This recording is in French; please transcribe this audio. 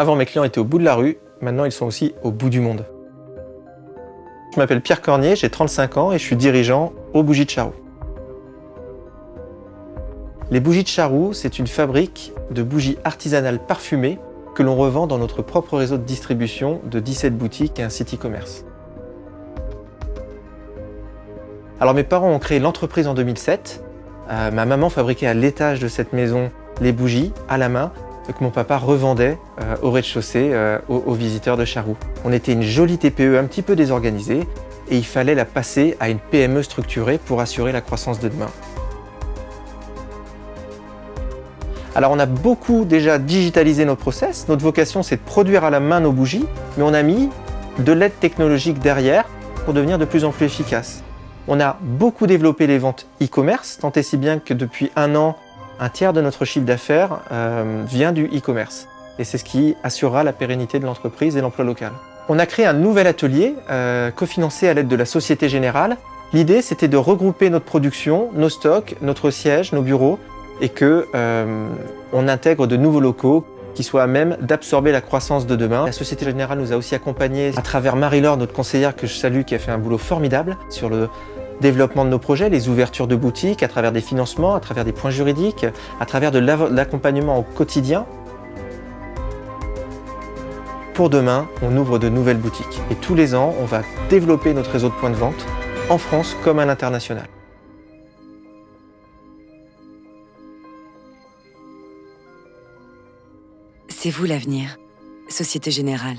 Avant, mes clients étaient au bout de la rue, maintenant ils sont aussi au bout du monde. Je m'appelle Pierre Cornier, j'ai 35 ans et je suis dirigeant aux Bougies de Charroux. Les Bougies de Charroux, c'est une fabrique de bougies artisanales parfumées que l'on revend dans notre propre réseau de distribution de 17 boutiques et un site e-commerce. Alors mes parents ont créé l'entreprise en 2007. Euh, ma maman fabriquait à l'étage de cette maison les bougies à la main que mon papa revendait euh, au rez-de-chaussée euh, aux, visiteurs de Charroux. On était une jolie TPE un petit peu désorganisée et il fallait la passer à une PME structurée pour assurer la croissance de demain. Alors on a beaucoup déjà digitalisé nos process. Notre vocation c'est de produire à la main nos bougies, mais on a mis de l'aide technologique derrière pour devenir de plus en plus efficace. On a beaucoup développé les ventes e-commerce, tant et si bien que depuis un an, un tiers de notre chiffre d'affaires euh, vient du e-commerce. Et c'est ce qui assurera la pérennité de l'entreprise et l'emploi local. On a créé un nouvel atelier, euh, cofinancé à l'aide de la Société Générale. L'idée, c'était de regrouper notre production, nos stocks, notre siège, nos bureaux, et que euh, on intègre de nouveaux locaux qui soient à même d'absorber la croissance de demain. La Société Générale nous a aussi accompagnés à travers Marie-Laure, notre conseillère que je salue, qui a fait un boulot formidable sur le développement de nos projets, les ouvertures de boutiques, à travers des financements, à travers des points juridiques, à travers de l'accompagnement au quotidien. Pour demain, on ouvre de nouvelles boutiques. Et tous les ans, on va développer notre réseau de points de vente en France comme à l'international. C'est vous l'avenir, Société Générale.